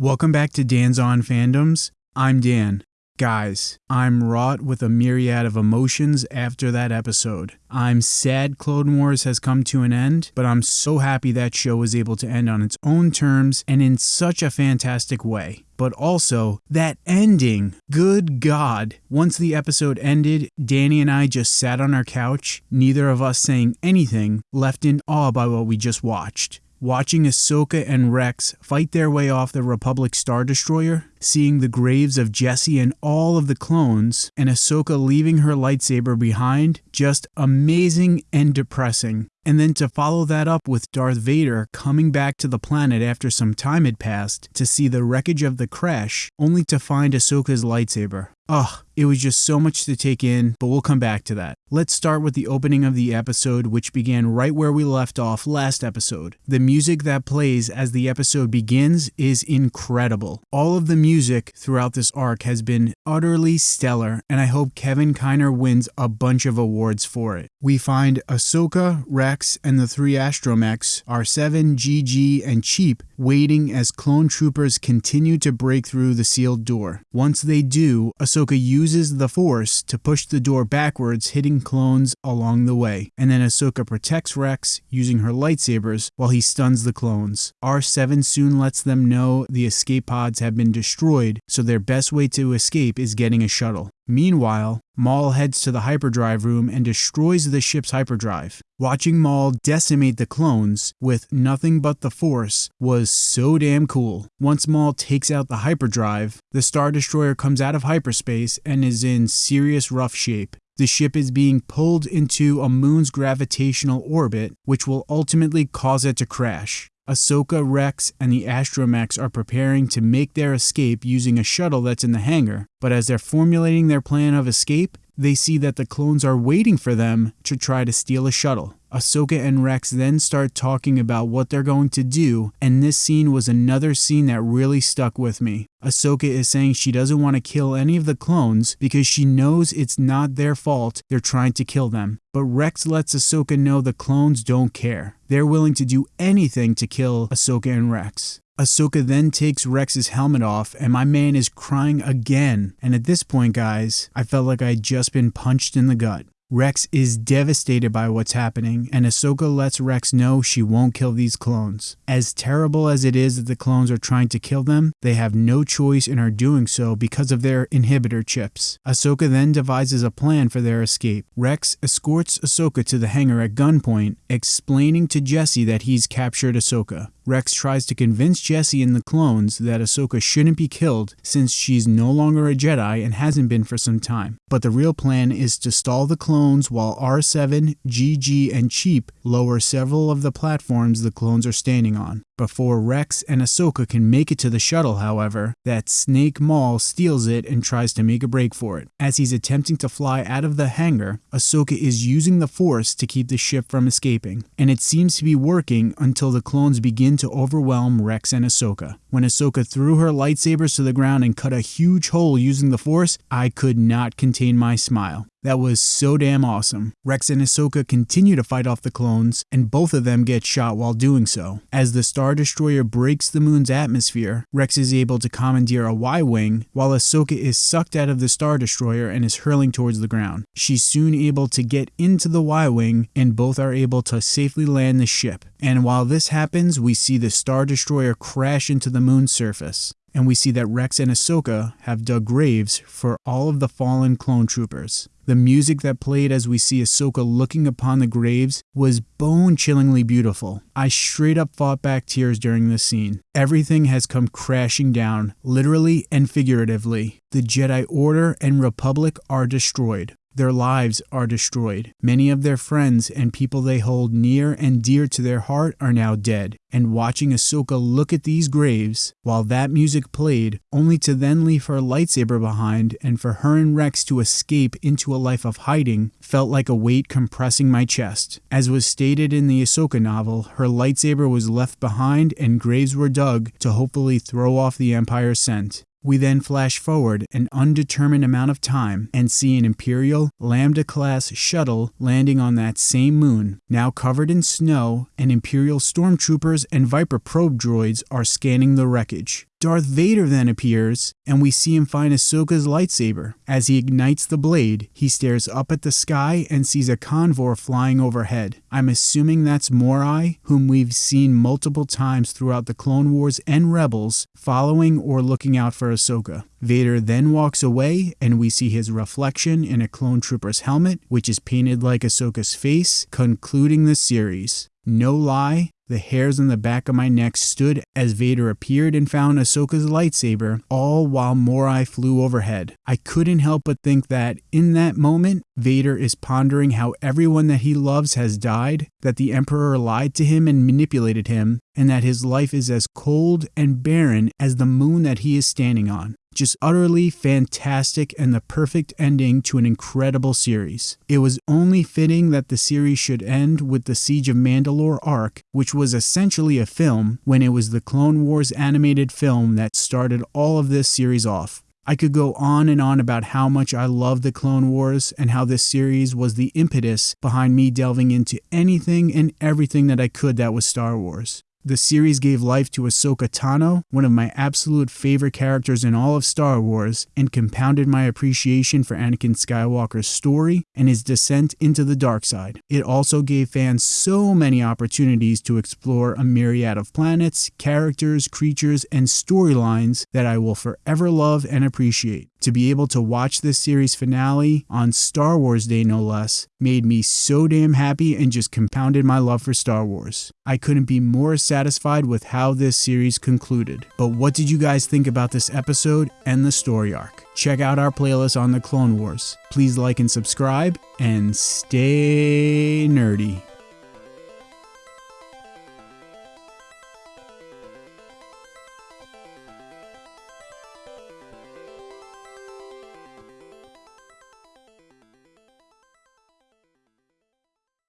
Welcome back to Dan's On Fandoms. I'm Dan. Guys, I'm wrought with a myriad of emotions after that episode. I'm sad Clone Wars has come to an end, but I'm so happy that show was able to end on its own terms and in such a fantastic way. But also, that ending, good God. Once the episode ended, Danny and I just sat on our couch, neither of us saying anything, left in awe by what we just watched watching Ahsoka and Rex fight their way off the Republic Star Destroyer, seeing the graves of Jesse and all of the clones, and Ahsoka leaving her lightsaber behind, just amazing and depressing. And then to follow that up with Darth Vader coming back to the planet after some time had passed to see the wreckage of the crash, only to find Ahsoka's lightsaber. Ugh, it was just so much to take in, but we'll come back to that. Let's start with the opening of the episode, which began right where we left off last episode. The music that plays as the episode begins is incredible. All of the music throughout this arc has been utterly stellar, and I hope Kevin Kiner wins a bunch of awards for it. We find Ahsoka, Rex, and the three astromechs, R7, GG, and Cheap, waiting as clone troopers continue to break through the sealed door. Once they do, Ahsoka uses the Force to push the door backwards, hitting clones along the way, and then Ahsoka protects Rex using her lightsabers while he stuns the clones. R7 soon lets them know the escape pods have been destroyed, so their best way to escape is getting a shuttle. Meanwhile, Maul heads to the hyperdrive room and destroys the ship's hyperdrive. Watching Maul decimate the clones with nothing but the Force was so damn cool. Once Maul takes out the hyperdrive, the Star Destroyer comes out of hyperspace and is in serious rough shape. The ship is being pulled into a moon's gravitational orbit, which will ultimately cause it to crash. Ahsoka, Rex, and the astromechs are preparing to make their escape using a shuttle that's in the hangar, but as they're formulating their plan of escape, they see that the clones are waiting for them to try to steal a shuttle. Ahsoka and Rex then start talking about what they're going to do, and this scene was another scene that really stuck with me. Ahsoka is saying she doesn't want to kill any of the clones because she knows it's not their fault they're trying to kill them. But Rex lets Ahsoka know the clones don't care. They're willing to do anything to kill Ahsoka and Rex. Ahsoka then takes Rex's helmet off, and my man is crying again. And at this point, guys, I felt like I'd just been punched in the gut. Rex is devastated by what's happening, and Ahsoka lets Rex know she won't kill these clones. As terrible as it is that the clones are trying to kill them, they have no choice and are doing so because of their inhibitor chips. Ahsoka then devises a plan for their escape. Rex escorts Ahsoka to the hangar at gunpoint, explaining to Jesse that he's captured Ahsoka. Rex tries to convince Jesse and the clones that Ahsoka shouldn't be killed since she's no longer a Jedi and hasn't been for some time. But the real plan is to stall the clones while R7, GG, and Cheap lower several of the platforms the clones are standing on. Before Rex and Ahsoka can make it to the shuttle, however, that Snake Maul steals it and tries to make a break for it. As he's attempting to fly out of the hangar, Ahsoka is using the Force to keep the ship from escaping, and it seems to be working until the clones begin to overwhelm Rex and Ahsoka. When Ahsoka threw her lightsabers to the ground and cut a huge hole using the Force, I could not contain my smile. That was so damn awesome. Rex and Ahsoka continue to fight off the clones, and both of them get shot while doing so. As the Star Destroyer breaks the moon's atmosphere, Rex is able to commandeer a Y-Wing, while Ahsoka is sucked out of the Star Destroyer and is hurling towards the ground. She's soon able to get into the Y-Wing, and both are able to safely land the ship. And while this happens, we see the Star Destroyer crash into the moon's surface and we see that Rex and Ahsoka have dug graves for all of the fallen clone troopers. The music that played as we see Ahsoka looking upon the graves was bone chillingly beautiful. I straight up fought back tears during this scene. Everything has come crashing down, literally and figuratively. The Jedi Order and Republic are destroyed. Their lives are destroyed. Many of their friends and people they hold near and dear to their heart are now dead. And watching Ahsoka look at these graves while that music played, only to then leave her lightsaber behind and for her and Rex to escape into a life of hiding, felt like a weight compressing my chest. As was stated in the Ahsoka novel, her lightsaber was left behind and graves were dug to hopefully throw off the Empire's scent. We then flash forward an undetermined amount of time and see an Imperial Lambda class shuttle landing on that same moon. Now covered in snow, and Imperial stormtroopers and Viper probe droids are scanning the wreckage. Darth Vader then appears, and we see him find Ahsoka's lightsaber. As he ignites the blade, he stares up at the sky and sees a convor flying overhead. I'm assuming that's Morai, whom we've seen multiple times throughout the Clone Wars and Rebels, following or looking out for Ahsoka. Vader then walks away, and we see his reflection in a clone trooper's helmet, which is painted like Ahsoka's face, concluding the series. No lie, the hairs on the back of my neck stood as Vader appeared and found Ahsoka's lightsaber, all while Morai flew overhead. I couldn't help but think that, in that moment, Vader is pondering how everyone that he loves has died, that the Emperor lied to him and manipulated him, and that his life is as cold and barren as the moon that he is standing on just utterly fantastic and the perfect ending to an incredible series. It was only fitting that the series should end with the Siege of Mandalore arc, which was essentially a film when it was the Clone Wars animated film that started all of this series off. I could go on and on about how much I love the Clone Wars and how this series was the impetus behind me delving into anything and everything that I could that was Star Wars. The series gave life to Ahsoka Tano, one of my absolute favorite characters in all of Star Wars, and compounded my appreciation for Anakin Skywalker's story and his descent into the dark side. It also gave fans so many opportunities to explore a myriad of planets, characters, creatures, and storylines that I will forever love and appreciate. To be able to watch this series finale on Star Wars Day, no less, made me so damn happy and just compounded my love for Star Wars. I couldn't be more satisfied with how this series concluded. But what did you guys think about this episode and the story arc? Check out our playlist on the Clone Wars. Please like and subscribe, and stay nerdy.